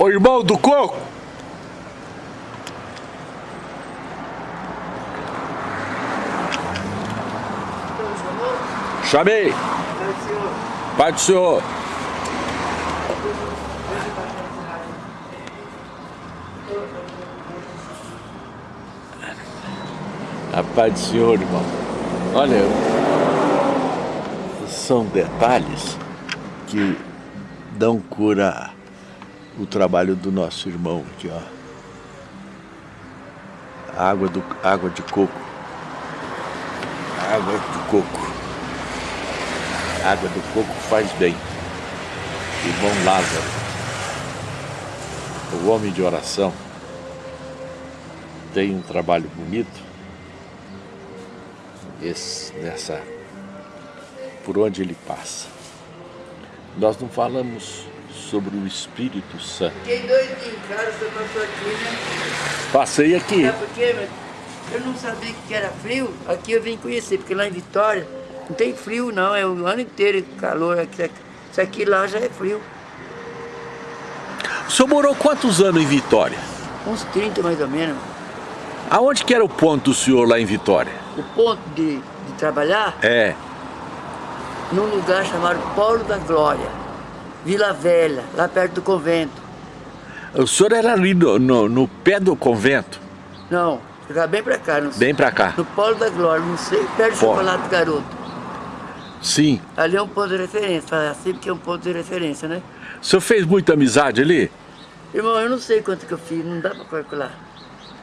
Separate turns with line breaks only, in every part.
Ô irmão do coco! Chamei! Pai do senhor! A paz do senhor, irmão. Olha, são detalhes que dão cura o trabalho do nosso irmão aqui, ó. Água, do, água de coco. Água de coco. Água do coco faz bem. Irmão Lázaro. O homem de oração tem um trabalho bonito esse, nessa por onde ele passa. Nós não falamos sobre o Espírito Santo.
Fiquei doidinho em casa, você passou aqui, né?
Passei aqui.
Sabe por quê? Eu não sabia que era frio, aqui eu vim conhecer, porque lá em Vitória não tem frio não, é o ano inteiro calor. Aqui, isso aqui lá já é frio.
O senhor morou quantos anos em Vitória?
Uns 30 mais ou menos.
Aonde que era o ponto do senhor lá em Vitória?
O ponto de, de trabalhar,
É.
num lugar chamado Polo da Glória, Vila Velha, lá perto do convento.
O senhor era ali no, no, no pé do convento,
Não, ficar bem pra cá, não sei.
bem pra cá.
No Polo da Glória, não sei, perto do. Chocolate Garoto.
Sim.
Ali é um ponto de referência, assim porque é um ponto de referência, né?
O senhor fez muita amizade ali?
Irmão, eu não sei quanto que eu fiz, não dá pra calcular.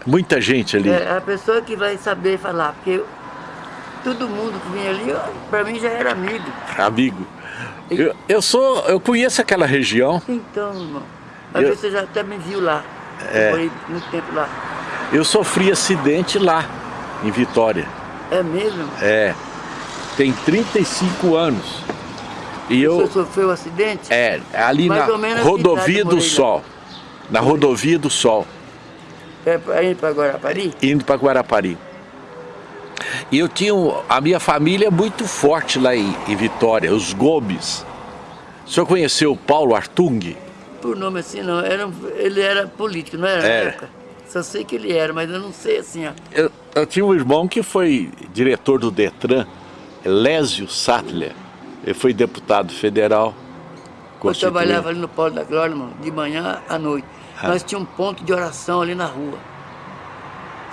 Muita gente ali.
É a pessoa que vai saber falar, porque eu- todo mundo que vinha ali, ó, pra mim já era amigo.
Amigo. Eu, eu sou, eu conheço aquela região.
Então, irmão, às
Eu-
vezes você já até me viu lá.
É.
Eu morei muito tempo lá.
Eu sofri acidente lá, em Vitória.
É mesmo?
É. Tem 35 anos. E
Você
eu.
sofreu um acidente?
É, ali
Mais
na rodovia do
lá.
Sol. Na rodovia do Sol,
É pra ir pra Guarapari?
indo para Guarapari. E eu tinha. A minha família é muito forte lá em, em Vitória, os Gomes. O senhor conheceu o Paulo Artung?
Por nome assim não, era, ele era político, não era
Era.
época? Só sei que ele era, mas eu não sei assim, ó.
Eu, eu tinha um irmão que foi diretor do Detran, Lésio Sattler. Ele foi deputado federal.
Eu trabalhava ali no Polo da Glória, irmão, de manhã à noite.
Ah.
Nós tínhamos um ponto de oração ali na rua.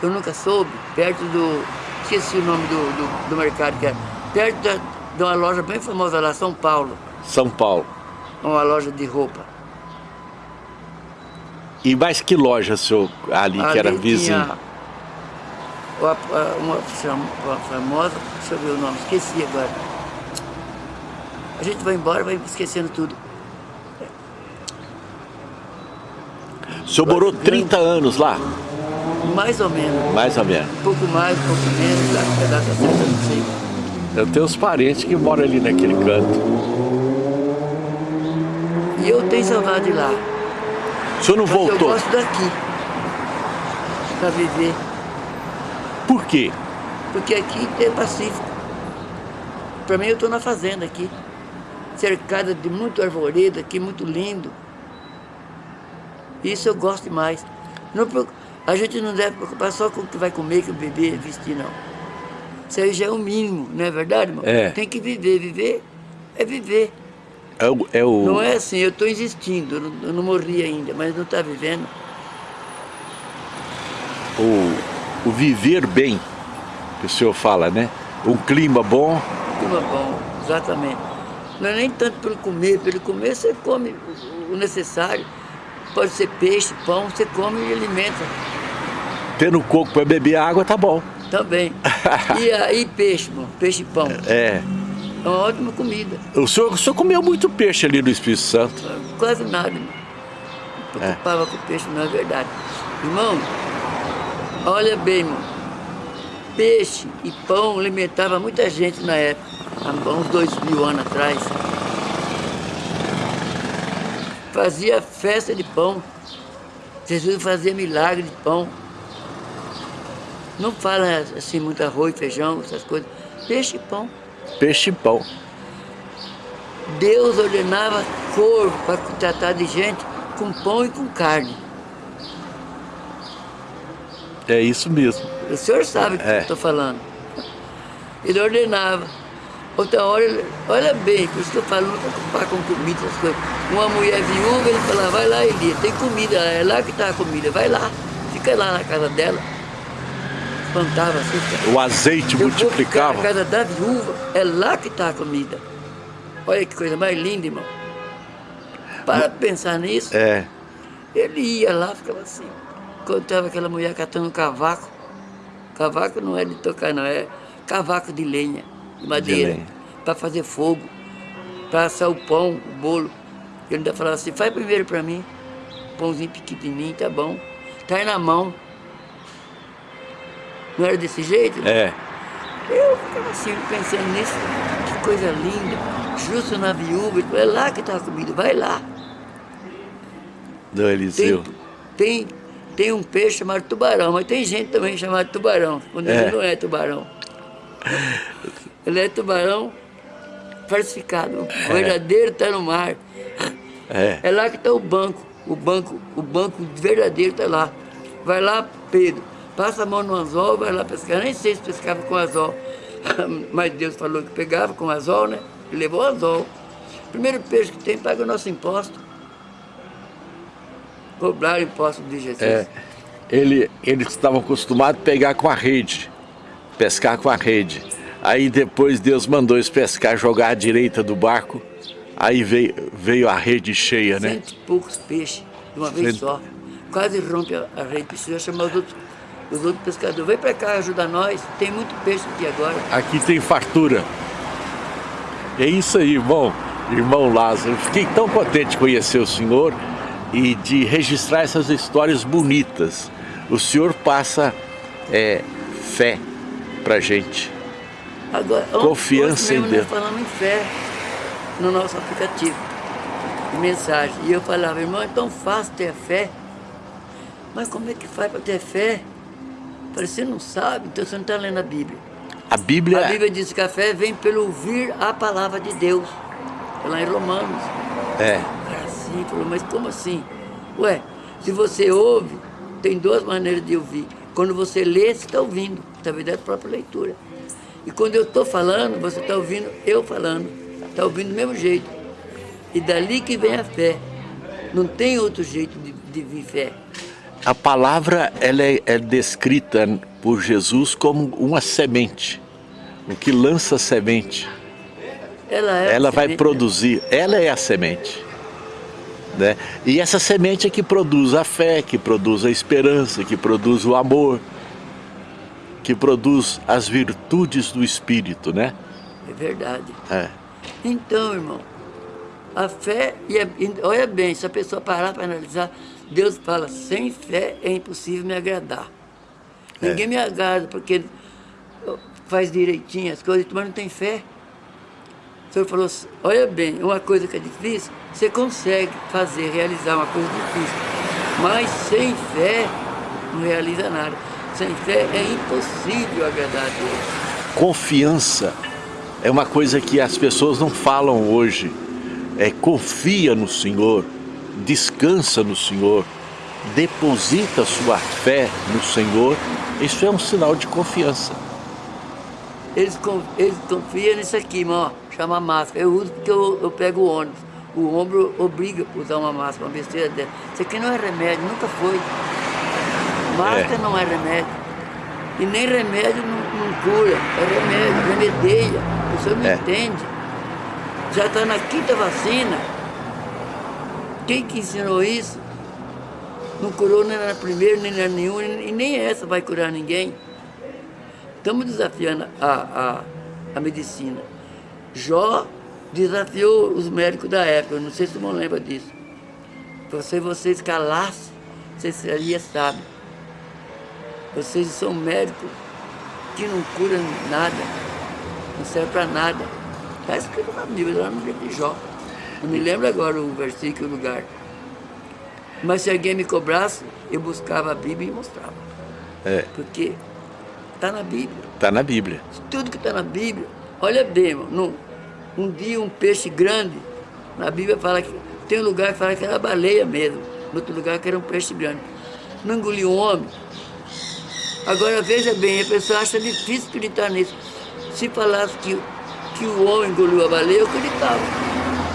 Eu nunca soube, perto do. Esqueci o nome do, do, do mercado que era. Perto da, de uma loja bem famosa lá, São Paulo.
São Paulo.
Uma loja de roupa.
E mais que loja, senhor, ali, que era
Ali
vizinho?
Uma, uma, uma famosa, deixa eu ver o nome, esqueci agora. A gente vai embora, vai esquecendo tudo.
O senhor morou 30 anos lá,
Mais ou menos.
mais ou menos.
Um pouco mais, um pouco menos, a data certa eu não sei.
Eu tenho uns parentes que moram ali naquele canto.
E eu tenho saudade de lá.
O senhor não
Mas eu
voltou?
gosto daqui. Pra viver.
Por quê?
Porque aqui é pacífico. Pra mim eu tô na fazenda aqui. Cercada de muito arvoredo aqui, muito lindo. Isso eu gosto demais. Não, a gente não deve preocupar só com o que vai comer, com beber, vestir, não. Isso aí já é o mínimo, não é verdade, irmão?
É.
Tem que viver. Viver é viver.
É o, é o-
Não é assim, eu estou existindo, eu não, eu não morri ainda, mas não está vivendo.
o, o viver bem, que o senhor fala, né? Um clima bom,
Clima bom, exatamente. Não é nem tanto pelo comer, pelo comer você come o necessário. Pode ser peixe, pão, você come e alimenta
tendo coco para beber água, tá bom.
também. E aí peixe, bom, peixe e pão.
É.
É uma ótima comida.
O senhor, o senhor comeu muito peixe ali no Espírito Santo.
Quase nada. Não
É.
preocupava com peixe, não é verdade. Irmão, olha bem, irmão. Peixe e pão alimentava muita gente na época, há uns dois mil anos atrás. Fazia festa de pão. Jesus fazia milagre de pão. Não fala assim muito arroz, feijão, essas coisas. Peixe e pão.
Peixe e pão.
Deus ordenava corvo para tratar de gente com pão e com carne.
É isso mesmo.
O senhor sabe o que
É.
eu estou falando. Ele ordenava. Outra hora, ele- olha bem, por isso que eu falo, não preocupar com comida, essas coisas. Uma mulher viúva, ele falava, vai lá, Elia, tem comida, é lá que está a comida, vai lá, fica lá na casa dela. Espantava assim.
O azeite
Eu
multiplicava.
na casa da viúva, é lá que está a comida. Olha que coisa mais linda, irmão. Para pensar nisso.
É,
Ele ia lá, ficava assim. Contava aquela mulher catando cavaco. Cavaco não é de tocar, não, é cavaco de lenha, de madeira, para fazer fogo, para assar o pão, o bolo. Ele ainda falava assim, faz primeiro para mim, pãozinho pequenininho, tá bom. Tá aí na mão. Não era desse jeito?
é.
Eu ficava assim, pensando nisso, que coisa linda. Justo na viúva, é lá que está comida, vai lá.
Do Eliseu.
Tem, tem, tem um peixe chamado tubarão, mas tem gente também chamada tubarão, quando
É.
ele não é tubarão. Ele é tubarão falsificado. O verdadeiro está no mar.
É.
É lá que está o banco. O banco, o banco verdadeiro está lá. Vai lá, Pedro, passa a mão no anzol, vai lá pescar. Nem sei se pescava com anzol. Mas Deus falou que pegava com anzol, né? Ele levou o anzol. Primeiro peixe que tem, paga o nosso imposto. Cobrar o imposto de Jesus.
É, ele, eles estavam acostumados a pegar com a rede, pescar com a rede. Aí depois Deus mandou eles pescar, jogar à direita do barco. Aí veio, veio a rede cheia, né?
Cento e poucos peixes de uma vez
Cento-
só. Quase rompe a, a rede. Precisa chamar os outros, os outros pescadores. Vem para cá, ajuda nós. Tem muito peixe aqui agora.
Aqui tem fartura. É isso aí, irmão. Irmão Lázaro, fiquei tão contente de conhecer o senhor e de registrar essas histórias bonitas. O senhor passa é, fé pra gente.
Agora,
Confiança em Deus.
Nós falamos em fé no nosso aplicativo de mensagem. E eu falava, irmão, é tão fácil ter fé. Mas como é que faz para ter fé? Eu Falei, você não sabe, então você não está lendo a Bíblia.
A Bíblia,
A Bíblia diz que a fé vem pelo ouvir a palavra de Deus. É lá em Romanos.
é,
Cara, assim, falou, mas como assim? Ué, se você ouve, tem duas maneiras de ouvir. Quando você lê, você está ouvindo, através da própria leitura. E quando eu estou falando, você está ouvindo eu falando. Está ouvindo do mesmo jeito. E dali que vem a fé. Não tem outro jeito de, de vir fé.
a palavra ela é, é descrita por Jesus como uma semente, o que lança semente.
Ela é.
ela vai
semente.
produzir, ela é a semente. Né? E essa semente é que produz a fé, que produz a esperança, que produz o amor, que produz as virtudes do Espírito, né?
É verdade.
É.
Então, irmão, a fé, e é- e olha bem, se a pessoa parar para analisar, Deus fala, sem fé é impossível me agradar.
É.
Ninguém me agrada porque faz direitinho as coisas, mas não tem fé. O senhor falou, olha bem, uma coisa que é difícil, você consegue fazer, realizar uma coisa difícil. Mas sem fé, não realiza nada. Sem fé é impossível agradar a Deus.
Confiança é uma coisa que as pessoas não falam hoje. É confia no Senhor, descansa no Senhor, deposita sua fé no Senhor. Isso é um sinal de confiança.
Eles, eles confiam nisso aqui, irmão, chama máscara. Eu uso porque eu, eu pego o ônibus. O ombro obriga a usar uma máscara, uma besteira dessa. Isso aqui não é remédio, nunca foi. Máscara
É.
não é remédio. E nem remédio não, não cura, é remédio, remedeia. A pessoa não
É.
entende. Já está na quinta vacina. Quem que ensinou isso? Não curou nem na primeira, nem na nenhuma, e nem essa vai curar ninguém. Estamos desafiando a, a, a medicina. Jó desafiou os médicos da época, não sei se você lembra disso. Se vocês calassem, vocês seriam sábios. Vocês são médicos que não curam nada, não serve para nada. Está escrito na Bíblia, lá no livro de Jó. Não me lembro agora o versículo o lugar. Mas se alguém me cobrasse, eu buscava a Bíblia e mostrava.
É.
Porque está na Bíblia.
Está na Bíblia.
Tudo que está na Bíblia. Olha bem, irmão, num- um dia um peixe grande, na Bíblia fala que Tem um lugar que fala que era baleia mesmo, no outro lugar que era um peixe grande. Não engoliu um homem. Agora veja bem, a pessoa acha difícil acreditar nisso. Se falasse que, que o homem engoliu a baleia, eu acreditava.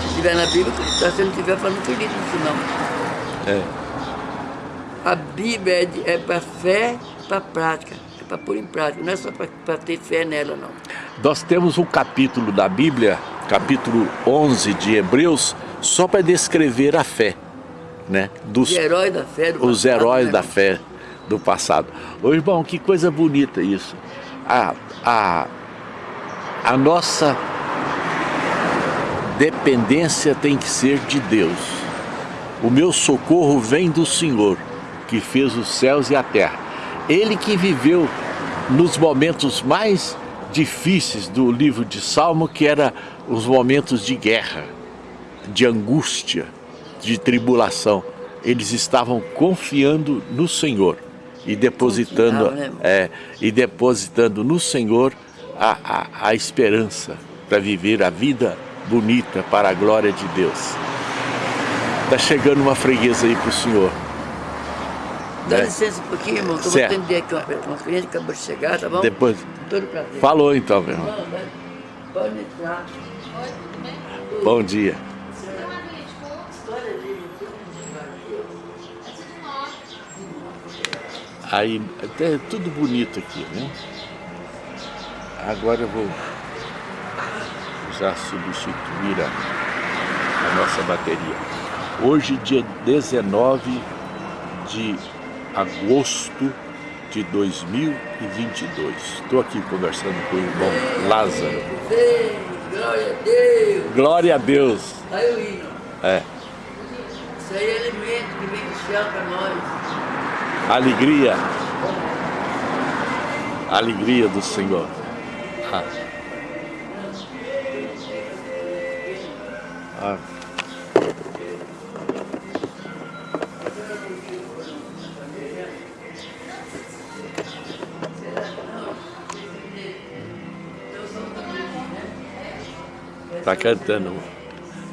Se estiver na Bíblia, eu acreditava. Se não estiver, eu não acredito nisso não.
É.
A Bíblia é, é para fé, para prática. É para pôr em prática, não é só para ter fé nela, não.
Nós temos um capítulo da Bíblia, capítulo 11 de Hebreus, só para descrever a fé. Né?
Dos, os heróis da fé
Os heróis né? da fé do passado. Ô irmão, que coisa bonita isso. A, a, a nossa dependência tem que ser de Deus. O meu socorro vem do Senhor, que fez os céus e a terra. Ele que viveu nos momentos mais difíceis do livro de Salmo, que era os momentos de guerra, de angústia, de tribulação. Eles estavam confiando no Senhor e depositando, né, é, e depositando no Senhor a, a, a esperança para viver a vida bonita para a glória de Deus. Está chegando uma freguesa aí para o Senhor.
Dá né? licença um pouquinho, irmão, que eu vou atender aqui uma, uma cliente que acabou de chegar, tá bom?
Depois. Falou então, meu irmão.
Pode entrar.
Bom dia. Aí, é tudo bonito aqui, né? Agora eu vou já substituir a, a nossa bateria. Hoje, dia 19 de agosto de 2022. Estou aqui conversando com o irmão Lázaro.
Glória a Deus!
Glória a Deus!
Aí o hino.
É.
Isso aí é alimento que vem do céu para nós
alegria, alegria do Senhor. Ah. Ah. Tá cantando,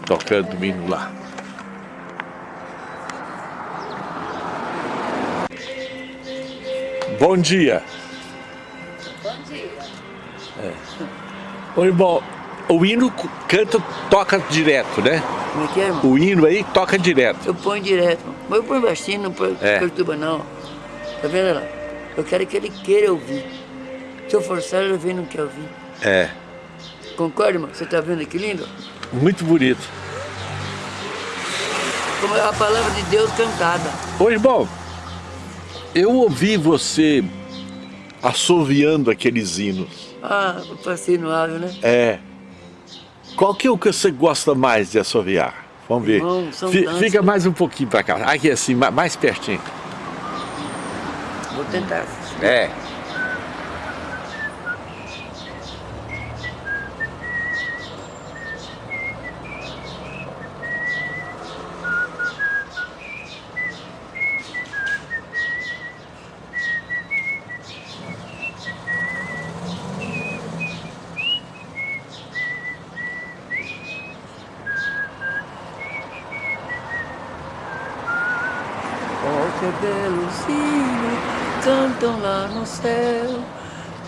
tocando o hino lá. Bom dia.
Bom dia.
É. Ô, irmão, o hino canta, toca direto, né?
Como é que é, irmão?
O hino aí toca direto.
Eu ponho direto. Mas eu ponho baixinho, não ponho é. perturba não. Tá vendo lá? Eu quero que ele queira ouvir. Se eu forçar, ele vem não quer ouvir.
É.
Concorda, irmão? Você tá vendo que lindo?
Muito bonito.
Como é a palavra de Deus cantada.
Ô, irmão, eu ouvi você assoviando aqueles hinos.
Ah, o passeio no ave, né?
É. Qual que é o que você gosta mais de assoviar? Vamos ver.
Irmão,
Fica mais um pouquinho para cá. Aqui assim, mais pertinho.
Vou tentar.
É.
que belo sino cantam lá no céu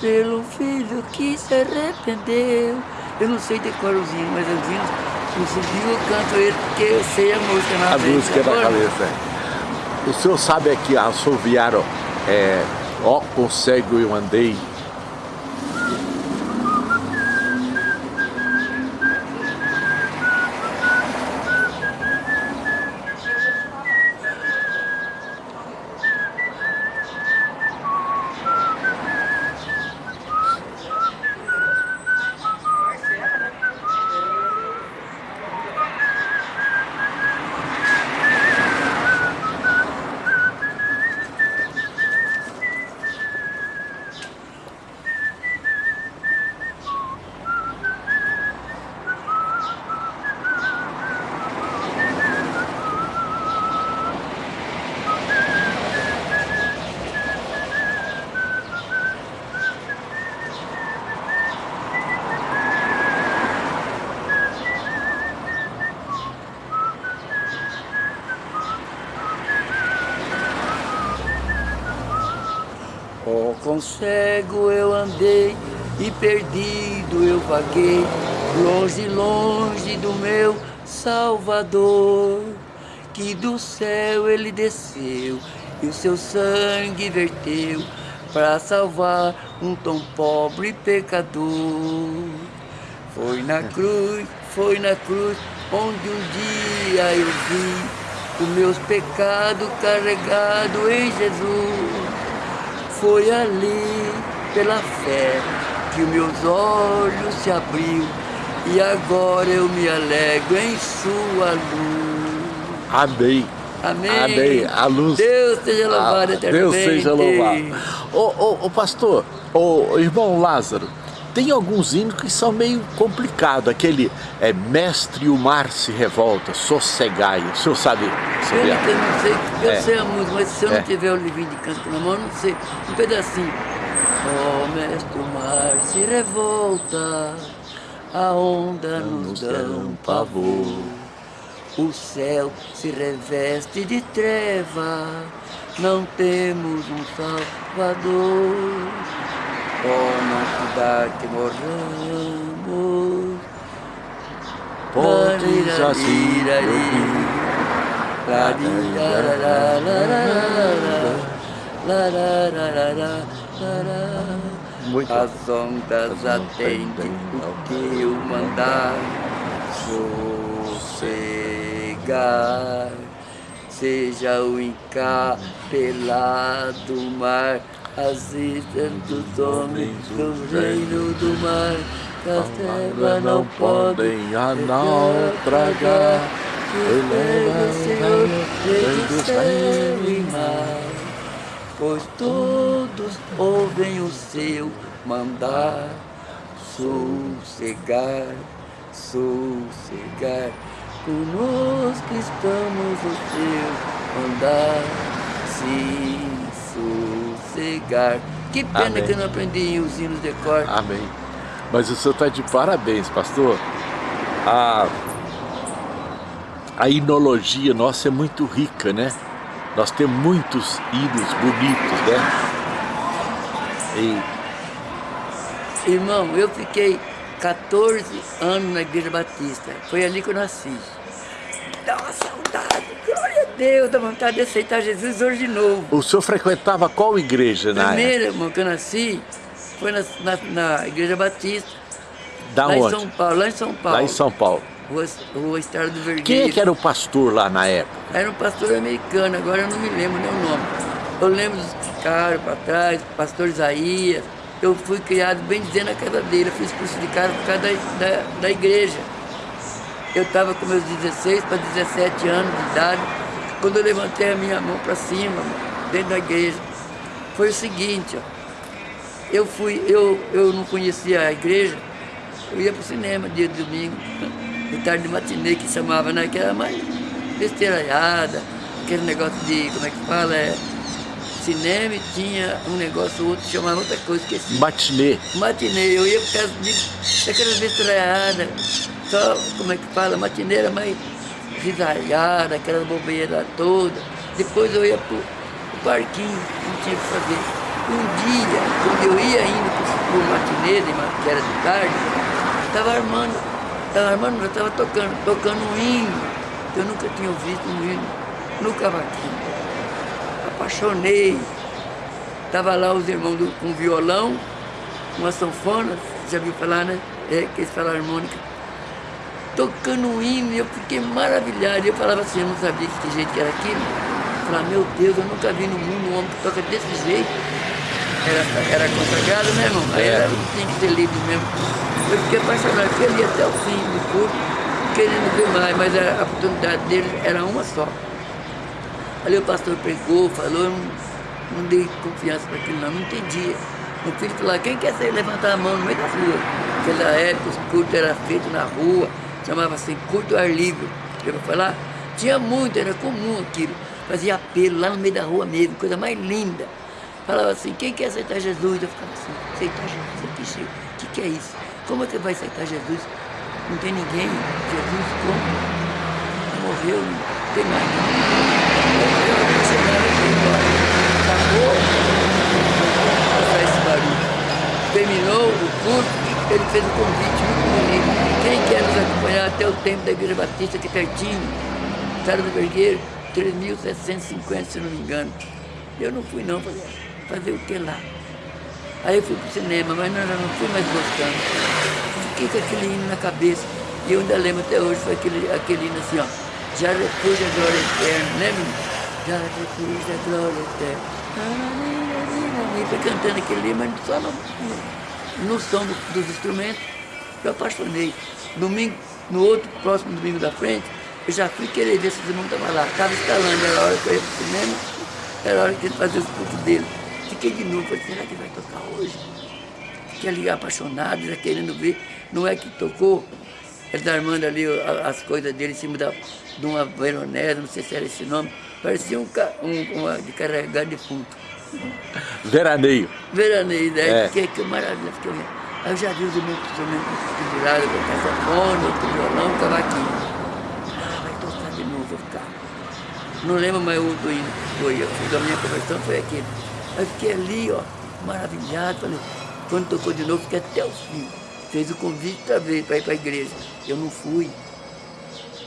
pelo filho que se arrependeu. Eu não sei decorar os hinos, mas os hinos, no subiu eu canto ele porque eu sei a música na
A música é da cabeça. É. O senhor sabe aqui, assoviaram, é, ó, consegue eu andei
eu andei e perdido eu vaguei, longe, longe do meu Salvador, que do céu ele desceu e o seu sangue verteu para salvar um tão pobre pecador. Foi na cruz, foi na cruz, onde um dia eu vi os meus pecados carregados em Jesus. Foi ali, pela fé, que os meus olhos se abriu e agora eu me alegro em sua luz.
Amém.
Amém.
Amém. A luz.
Deus seja louvado eternamente.
Deus seja louvado. Ô, ô, ô, pastor, ô, irmão Lázaro, tem alguns hinos que são meio complicados. Aquele é Mestre o mar se revolta, sossegai. O senhor sabe?
Eu,
sabe?
eu não sei, eu
É.
sei a música, mas se eu
É.
não tiver o livrinho de canto na mão, eu não sei. Um pedacinho. Oh, mestre, o mar se revolta, a onda nos dá um pavor. O céu se reveste de treva, não temos um salvador. Oh, não se dá que morramos.
Podes assim Muito.
As ondas atendem o que eu mandar. sossegar. Seja o encapelado mar, as islas dos homens do reino do mar, as trevas não podem
a naufragar.
Eleva, Senhor, desde o céu e mar, pois todos ouvem o seu mandar, sossegar, sossegar, que estamos o seu mandar, se sossegar. Que pena
Amém.
que eu não aprendi os hinos de cor.
Amém. Mas o senhor está de parabéns, pastor. A, a inologia nossa é muito rica, né? Nós temos muitos hinos bonitos, né? E
Irmão, eu fiquei 14 anos na Igreja Batista. Foi ali que eu nasci. Dá uma saudade, glória a Deus, dá vontade de aceitar Jesus hoje de novo.
o senhor frequentava qual igreja na
Primeiro, irmão, que eu nasci foi na, na- na Igreja Batista,
Da
lá em
onde?
São Paulo, lá em São Paulo.
Lá em São Paulo.
Rua, Rua Estrada do Vergueiro.
Quem é que era o pastor lá na época?
Era um pastor americano, agora eu não me lembro nem o nome. Eu lembro dos que ficaram para trás, pastor Isaías. Eu fui criado bem dizendo a casa dele, eu fiz curso de cara por causa da, da, da igreja. Eu estava com meus 16 para 17 anos de idade, quando eu levantei a minha mão para cima, dentro da igreja. Foi o seguinte, ó, eu fui, eu, eu não conhecia a igreja, eu ia para o cinema dia de domingo, de tarde de matinê que chamava, né? Que era mais besteiraiada, aquele negócio de, como é que fala, é, cinema e tinha um negócio outro, chamava outra coisa, esqueci.
Matinê.
Matinê, eu ia por causa de, daquelas besteiraiadas, só, como é que fala, matinê era mais risaiada, aquela bobeira toda. Depois eu ia pro, pro parquinho, não tinha o que fazer. Um dia, quando eu ia indo pro, pro matinê, que era de tarde, estava armando, estava armando, eu estava tocando, tocando um hino, que eu nunca tinha visto um hino, no cavaquinho. Apaixonei. Tava lá os irmãos do, com violão, uma sanfona, já viu falar, né? É, que eles falam harmônica. Tocando um hino, eu fiquei maravilhado. Eu falava assim, eu não sabia que jeito que era aquilo. Eu falava, meu Deus, eu nunca vi no mundo um homem que toca desse jeito. Era, era consagrado, né, irmão? Aí era, tinha que ser livre mesmo. Eu fiquei apaixonado, fiquei ali até o fim do curso, querendo ver mais, mas a, a oportunidade dele era uma só. Ali o pastor pregou, falou, eu não, não dei confiança para aquilo não, não entendia. O filho falou, quem quer sair levantar a mão no meio da rua? Naquela época os cultos eram feitos na rua, chamava assim, culto ar livre. Eu vou falar, tinha muito, era comum aquilo. Fazia apelo lá no meio da rua mesmo, coisa mais linda. Falava assim, quem quer aceitar Jesus? Eu ficava assim, aceitar Jesus, o que, que é isso? Como que vai aceitar Jesus? Não tem ninguém, Jesus como? Morreu, não tem mais ninguém. Acabou. Eu saí ele fez um convite muito bonito. Quem quer nos acompanhar até o tempo da Igreja Batista, que é pertinho, Sara do Vergueiro, 3.750, se não me engano. Eu não fui não, falei, fazer o que lá? Aí eu fui pro cinema, mas não, não fui mais gostando. Fiquei com aquele hino na cabeça. E eu ainda lembro até hoje, foi aquele, aquele hino assim, ó. Já repus a glória eterna, né? Já repus a glória eterna. E foi cantando aquele hino, mas só no, no, som do, dos instrumentos, eu apaixonei. Domingo, no outro, próximo domingo da frente, eu já fui querer ver se o irmão estava lá. Estava instalando, era a hora que eu ia pro cinema, era a hora que ele fazia os cultos dele. Fiquei de novo, falei, será que vai tocar hoje? Fiquei ali apaixonado, já querendo ver. Não é que tocou, ele está armando ali as coisas dele em cima da, de uma veronese, não sei se era esse nome. Parecia um, um uma de carregar defunto.
Veraneio.
Veraneio, né? É. Que, que maravilha. Fiquei Aí eu já vi os irmãos pendurados com saxofone, outro violão, cavaquinho. Ah, vai tocar de novo, vou ficar. Não lembro mais o do hino foi. A minha conversão foi aquele. Aí fiquei ali, ó, maravilhado. Falei, quando tocou de novo, fiquei até o fim. Fez o convite para para ir para a igreja. Eu não fui.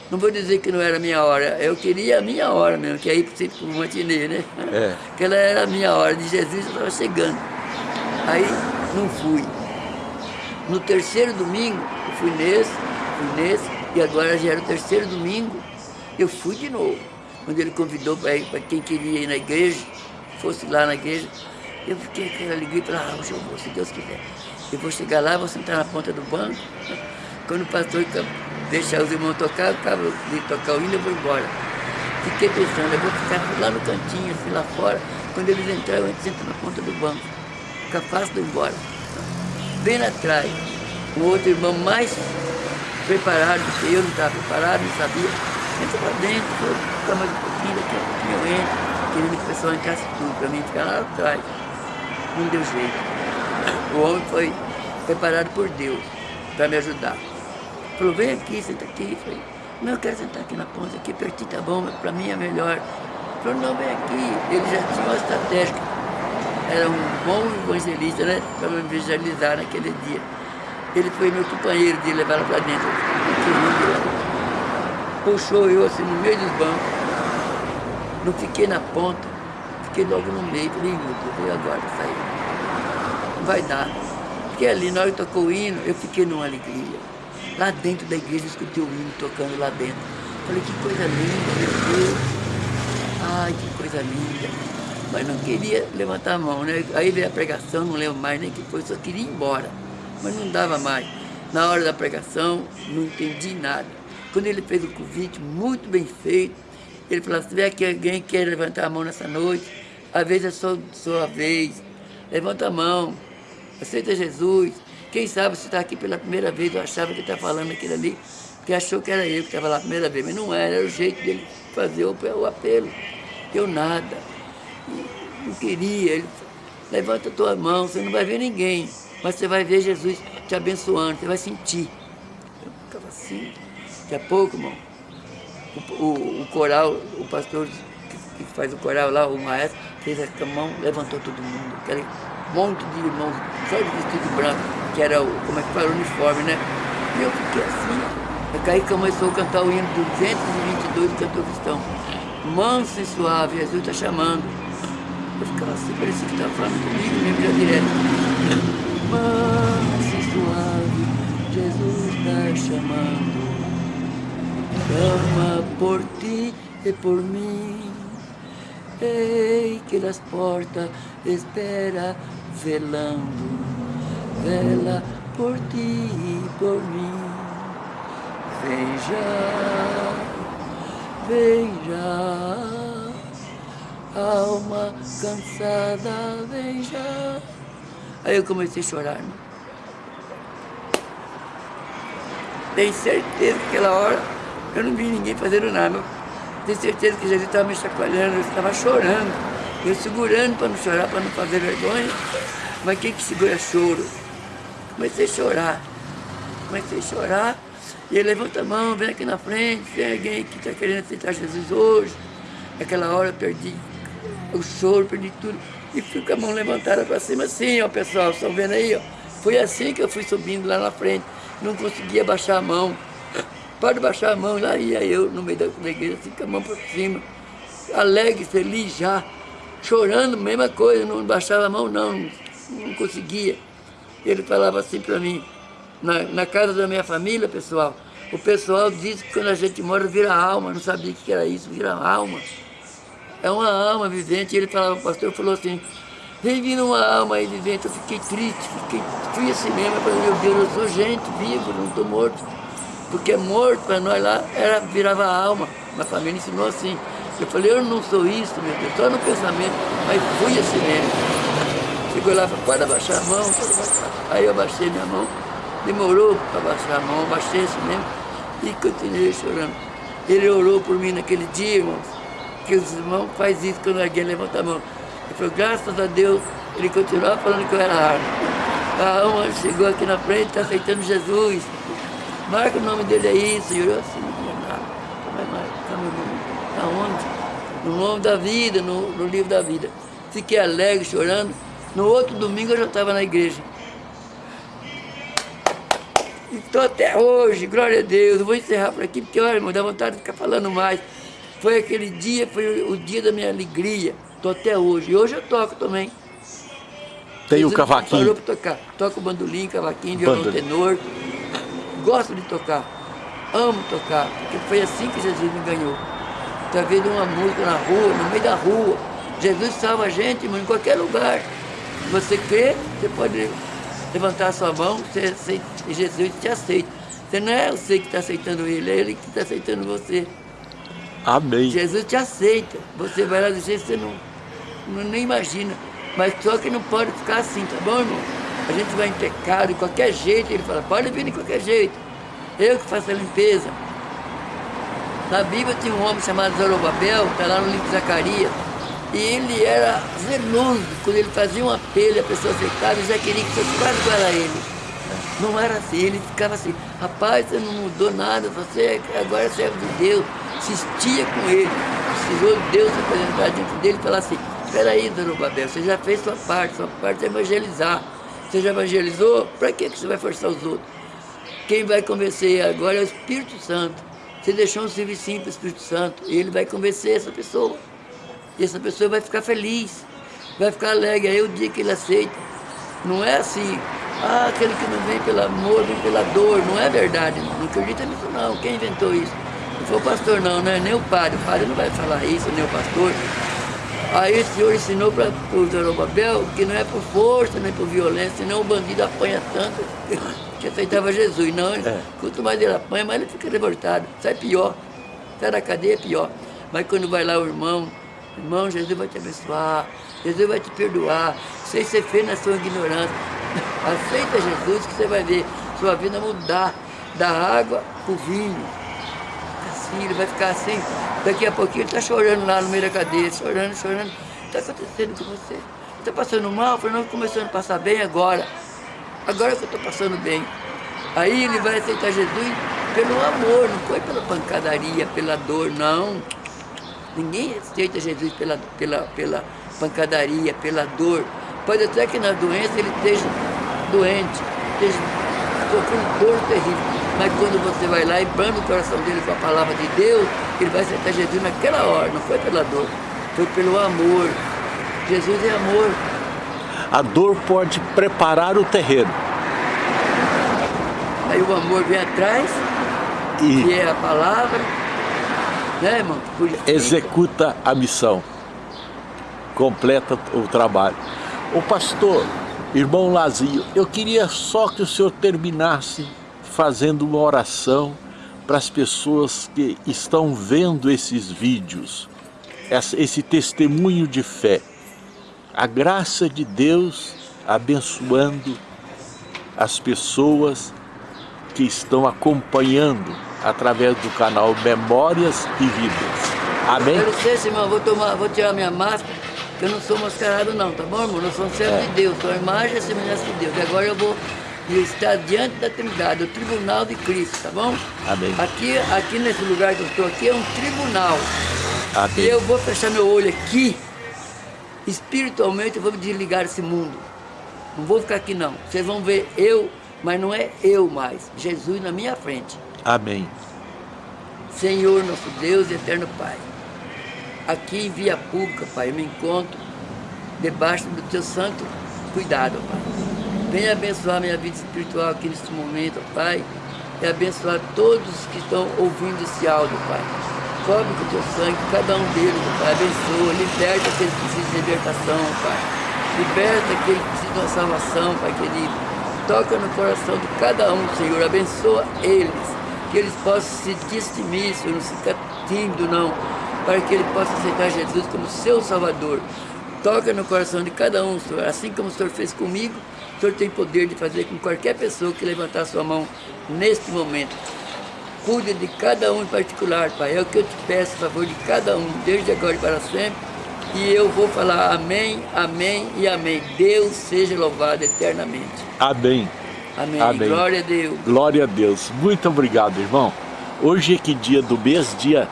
Não vou dizer que não era a minha hora, eu queria a minha hora mesmo, que é ir para o matinê, né? É. Aquela era a minha hora, de Jesus eu estava chegando. Aí não fui. No terceiro domingo, eu fui nesse, fui nesse, e agora já era o terceiro domingo, eu fui de novo. Quando ele convidou para quem queria ir na igreja, fosse lá na igreja, eu fiquei aquela alegria, falei, ah, hoje eu vou, se Deus quiser. Eu vou chegar lá, vou sentar na ponta do banco, quando o pastor deixar os irmãos tocar, eu acabo de tocar o hino, eu vou embora. Fiquei pensando, eu vou ficar lá no cantinho, assim, lá fora, quando eles entrarem, eu sento na ponta do banco. Fica fácil de ir embora. Bem atrás, um outro irmão mais preparado do que eu, não estava preparado, não sabia. Entra para dentro, fica mais um pouquinho, daqui a pouquinho eu entro o pessoal entrasse tudo, para mim ficar lá atrás. Não deu jeito. O homem foi preparado por Deus para me ajudar. Falou, vem aqui, senta aqui. Falei, não, eu quero sentar aqui na ponta, aqui pertinho tá bom, para mim é melhor. Falou, não, vem aqui. Ele já tinha uma estratégia. Era um bom evangelista, né? Para me evangelizar naquele dia. Ele foi meu companheiro de levar ela para dentro. Puxou eu assim no meio dos bancos não fiquei na ponta, fiquei logo no meio, falei, meu Deus, e agora sair? Não vai dar. Fiquei ali, na hora que tocou o hino, eu fiquei numa alegria. Lá dentro da igreja, eu escutei o hino tocando lá dentro. Falei, que coisa linda, meu Deus. Ai, que coisa linda. Mas não queria levantar a mão, né? Aí veio a pregação, não lembro mais nem que foi, só queria ir embora. Mas não dava mais. Na hora da pregação, não entendi nada. Quando ele fez o convite, muito bem feito, ele falou, se tiver que alguém quer levantar a mão nessa noite, às vezes é sua, sua vez, levanta a mão, aceita Jesus. Quem sabe você está aqui pela primeira vez, eu achava que estava falando aquilo ali, porque achou que era eu que estava lá a primeira vez, mas não era, era o jeito dele fazer o, apelo. Eu nada, não queria, ele levanta a tua mão, você não vai ver ninguém, mas você vai ver Jesus te abençoando, você vai sentir. Eu ficava assim, daqui a pouco, irmão, o, o, o coral, o pastor que, que, faz o coral lá, o maestro, fez a mão, levantou todo mundo, aquele monte de irmãos, só de vestido branco, que era o, como é que fala, o uniforme, né? E eu fiquei assim, aí começou a cantar o hino 222 do cantor cristão. Manso e suave, Jesus está chamando. Eu ficava assim, parecia que estava falando comigo mesmo já direto. Manso e suave, Jesus está chamando clama por ti e por mim. Ei, que las portas espera velando, vela por ti e por mim. Vem já, vem já, alma cansada, vem já. Aí eu comecei a chorar, né? Tenho certeza que aquela hora eu não vi ninguém fazendo nada. Tenho certeza que Jesus estava me chacoalhando, eu estava chorando. Eu segurando para não chorar, para não fazer vergonha. Mas quem que segura choro? Comecei a chorar. Comecei a chorar. E ele levanta a mão, vem aqui na frente, tem alguém que está querendo aceitar Jesus hoje. Naquela hora eu perdi o choro, perdi tudo. E fui com a mão levantada para cima assim, ó pessoal, estão vendo aí, ó. Foi assim que eu fui subindo lá na frente. Não conseguia baixar a mão. Pode baixar a mão, lá ia eu no meio da igreja, assim com a mão por cima. Alegre, feliz já. Chorando, mesma coisa, não baixava a mão não, não conseguia. Ele falava assim para mim, na, na casa da minha família, pessoal, o pessoal diz que quando a gente mora vira alma, não sabia o que era isso, vira alma. É uma alma vivente. Ele falava, o pastor falou assim, vem vindo uma alma aí vivente. Eu fiquei triste, fiquei, assim mesmo. Eu falei, meu Deus, eu sou gente vivo, não estou morto. Porque morto para nós lá era, virava alma. Minha família ensinou assim. Eu falei, eu não sou isso, meu Deus, só no pensamento, mas fui assim mesmo. Chegou lá, falou, pode abaixar a mão. Aí eu abaixei minha mão, demorou para abaixar a mão, abaixei assim mesmo e continuei chorando. Ele orou por mim naquele dia, irmãos, que os irmãos fazem isso quando alguém levanta a mão. Ele falou, graças a Deus, ele continuava falando que eu era árvore. A alma chegou aqui na frente, está aceitando Jesus. Marca o nome dele aí, Senhor. Eu assim, não tinha nada. Vai marcar meu nome. Aonde? No nome da vida, no, no livro da vida. Fiquei alegre, chorando. No outro domingo eu já estava na igreja. Estou até hoje, glória a Deus. Eu vou encerrar por aqui, porque olha, irmão, dá vontade de ficar falando mais. Foi aquele dia, foi o dia da minha alegria. Estou até hoje. E hoje eu toco também.
Tem o cavaquinho?
Parou para tocar. Toco bandolim, cavaquinho, violão tenor. Gosto de tocar. Amo tocar, porque foi assim que Jesus me ganhou. Está vendo uma música na rua, no meio da rua. Jesus salva a gente, irmão, em qualquer lugar. Você crê, você pode levantar a sua mão você aceita, e Jesus te aceita. Você não é você que está aceitando ele, é ele que está aceitando você.
Amém.
Jesus te aceita. Você vai lá dizer, você não, não nem imagina. Mas só que não pode ficar assim, tá bom, irmão? A gente vai pecado de qualquer jeito. Ele fala, pode vir de qualquer jeito. Eu que faço a limpeza. Na Bíblia tinha um homem chamado Zorobabel, está lá no livro de Zacarias. E ele era zeloso, quando ele fazia um apelo a pessoa aceitava, já queria que fosse quase igual a ele. Não era assim, ele ficava assim, rapaz, você não mudou nada, você agora é servo de Deus. Insistia com ele, precisou Deus se apresentar diante dele e falar assim, espera aí, Zorobabel, você já fez sua parte, sua parte é evangelizar. Você já evangelizou? Para que você vai forçar os outros? Quem vai convencer agora é o Espírito Santo. Você deixou um serviço para o Espírito Santo e ele vai convencer essa pessoa. E essa pessoa vai ficar feliz, vai ficar alegre. Aí o dia que ele aceita, não é assim, ah, aquele que não vem pelo amor, vem pela dor. Não é verdade, não, não acredita nisso não. Quem inventou isso? Não foi o pastor não, não é nem o padre. O padre não vai falar isso, nem o pastor. Aí o Senhor ensinou para o Zorobabel que não é por força, nem por violência, senão o bandido apanha tanto que aceitava Jesus. Não, é. quanto mais ele apanha, mais ele fica revoltado. Sai pior. Sai da cadeia, pior. Mas quando vai lá o irmão, Irmão, Jesus vai te abençoar, Jesus vai te perdoar, sem ser feio na sua ignorância. Aceita Jesus que você vai ver sua vida mudar da água para o vinho. Ele vai ficar assim. Daqui a pouquinho ele está chorando lá no meio da cadeia, chorando, chorando. O que está acontecendo com você? Está passando mal? Eu falei, não, começando a passar bem agora. Agora que eu estou passando bem. Aí ele vai aceitar Jesus pelo amor, não foi pela pancadaria, pela dor, não. Ninguém aceita Jesus pela, pela, pela pancadaria, pela dor. Pode até que na doença ele esteja doente, esteja sofrendo dor terrível. Mas quando você vai lá e branda o coração dele com a palavra de Deus, ele vai aceitar Jesus naquela hora, não foi pela dor, foi pelo amor. Jesus é amor.
A dor pode preparar o terreno.
Aí o amor vem atrás, e... que é a palavra, né, irmão?
Executa a missão. Completa o trabalho. O pastor, irmão Lazinho, eu queria só que o senhor terminasse fazendo uma oração para as pessoas que estão vendo esses vídeos, esse testemunho de fé. A graça de Deus abençoando as pessoas que estão acompanhando através do canal Memórias e Vidas. Amém?
Eu não sei, irmão, vou, tomar, vou tirar minha máscara, que eu não sou mascarado não, tá bom, irmão? Eu sou um servo é. de Deus, sou a imagem e semelhança de Deus. E agora eu vou estar diante da Trindade, o tribunal de Cristo, tá bom?
Amém.
Aqui, aqui nesse lugar que eu estou aqui é um tribunal.
Amém.
E eu vou fechar meu olho aqui, espiritualmente eu vou me desligar desse mundo. Não vou ficar aqui não. Vocês vão ver eu, mas não é eu mais. Jesus na minha frente.
Amém.
Senhor, nosso Deus e eterno Pai. Aqui em via pública, Pai, eu me encontro debaixo do teu santo cuidado, Pai. Venha abençoar minha vida espiritual aqui neste momento, Pai, e abençoar todos que estão ouvindo esse áudio, Pai. Cobre com o teu sangue cada um deles, Pai. Abençoa, liberta aqueles que precisam de libertação, Pai. Liberta aqueles que precisam de salvação, Pai querido. Toca no coração de cada um, Senhor. Abençoa eles. Que eles possam se distinguir, Senhor. Não ficar tímido, não. Para que ele possa aceitar Jesus como seu Salvador. Toca no coração de cada um, Senhor. Assim como o Senhor fez comigo, o Senhor tem poder de fazer com qualquer pessoa que levantar sua mão neste momento. Cuide de cada um em particular, Pai. É o que eu te peço, a favor de cada um, desde agora e para sempre. E eu vou falar amém, amém e amém. Deus seja louvado eternamente.
Amém.
Amém.
Amém.
Glória a Deus.
Glória a Deus. Muito obrigado, irmão. Hoje é que dia do mês? Dia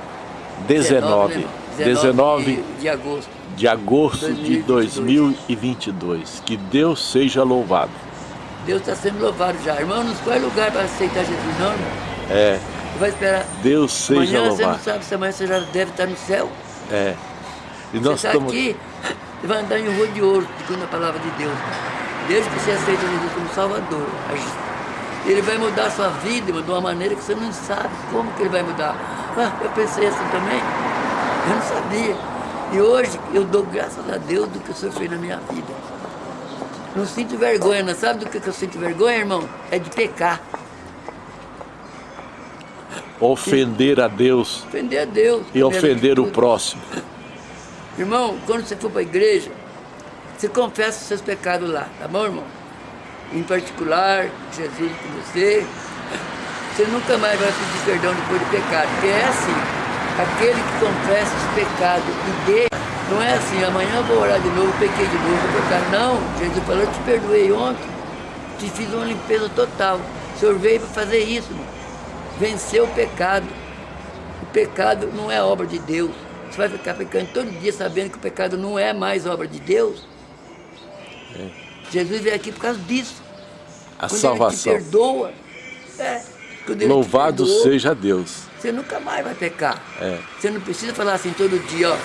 19.
né?
19
de, de agosto.
De agosto de
2022.
2022. Que Deus seja louvado.
Deus está sendo louvado já. Irmão, não escolhe lugar para aceitar Jesus, não, irmão.
É,
vai esperar.
Deus seja
amanhã você não
louvado.
sabe se amanhã você já deve estar no céu.
É. E nós
você está
estamos.
aqui, você vai andar em rua de ouro, segundo a palavra de Deus. Desde que você aceita Jesus como Salvador. Ele vai mudar a sua vida irmão, de uma maneira que você não sabe como que ele vai mudar. Ah, eu pensei assim também. Eu não sabia. E hoje eu dou graças a Deus do que o Senhor fez na minha vida. Não sinto vergonha, não sabe do que eu sinto vergonha, irmão? É de pecar.
Ofender a Deus
Ofender a Deus.
e ofender
de
o próximo.
Irmão, quando você for para a igreja, você confessa os seus pecados lá, tá bom, irmão? Em particular, Jesus com você. Você nunca mais vai pedir perdão depois do pecado, porque é assim. Aquele que confessa os pecados e dê, não é assim, amanhã eu vou orar de novo, pequei de novo, vou pecar. Não, Jesus falou, eu te perdoei ontem, te fiz uma limpeza total. O Senhor veio para fazer isso, irmão. Vencer o pecado. O pecado não é obra de Deus. Você vai ficar pecando todo dia sabendo que o pecado não é mais obra de Deus? Jesus veio aqui por causa disso.
A
Quando
salvação.
Ele te perdoa. É,
Louvado
perdoou,
seja Deus.
Você nunca mais vai pecar.
É.
Você não precisa falar assim todo dia, ó.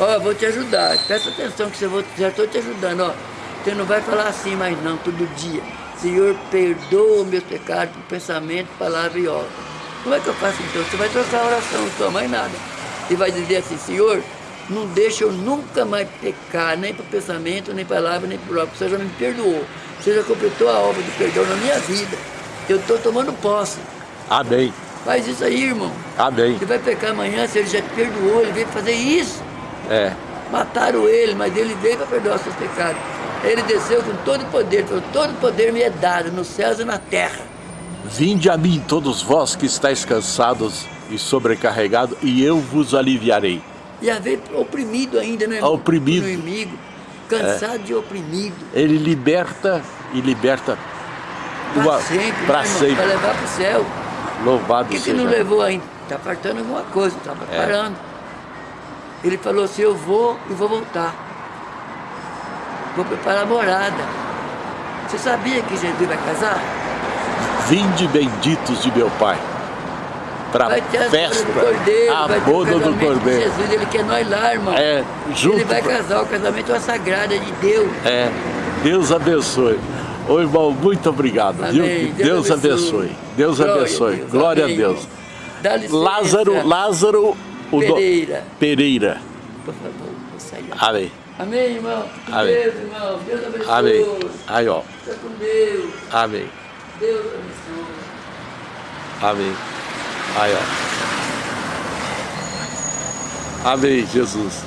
Ó, eu vou te ajudar. Presta atenção que você vou, já estou te ajudando, ó. Você não vai falar assim mais não, todo dia. Senhor, perdoa meus pecados por pensamento, palavra e obra. Como é que eu faço então? Você vai trocar a oração, não toma mais nada. E vai dizer assim, Senhor, não deixa eu nunca mais pecar, nem por pensamento, nem palavra, nem por obra. Você já me perdoou. Você já completou a obra de perdão na minha vida. Eu estou tomando posse.
Amém.
Faz isso aí, irmão.
Amém.
Você vai pecar amanhã, se ele já te perdoou, ele veio fazer isso.
É.
Mataram ele, mas ele veio para perdoar os seus pecados. Ele desceu com todo o poder, falou, todo o poder me é dado, nos céus e na terra.
Vinde a mim, todos vós que estáis cansados e sobrecarregados, e eu vos aliviarei.
E haver oprimido ainda, né? irmão?
Oprimido.
Inimigo, cansado de oprimido.
Ele liberta e liberta
Para sempre,
pra
né,
sempre.
Para levar para o céu.
Louvado
Por que, que
seja
não levou ainda? Está faltando alguma coisa, está
É.
preparando. Ele falou assim, eu vou e vou voltar. Vou preparar a morada. Você sabia que Jesus vai casar?
Vinde benditos de meu Pai, para festa,
boda do Cordeiro,
a
o
boda do Cordeiro.
Jesus, ele quer nós lá, irmão.
É, junto
Ele vai casar, o casamento é uma sagrada de Deus.
É, Deus abençoe. Ô irmão, muito obrigado, viu?
Amém.
Que Deus abençoe. Deus
Glória a
abençoe.
Deus.
Glória
Amém,
a Deus.
irmão. Dá licença.
Lázaro, Lázaro o do-
Pereira.
Pereira.
Por favor.
Amém.
Amém, irmão. Com
Amém.
Deus, irmão. Deus abençoe.
Amém. Aí, ó.
Fica com Deus.
Amém.
Deus abençoe.
Amém. Aí, ó. Amém, Jesus.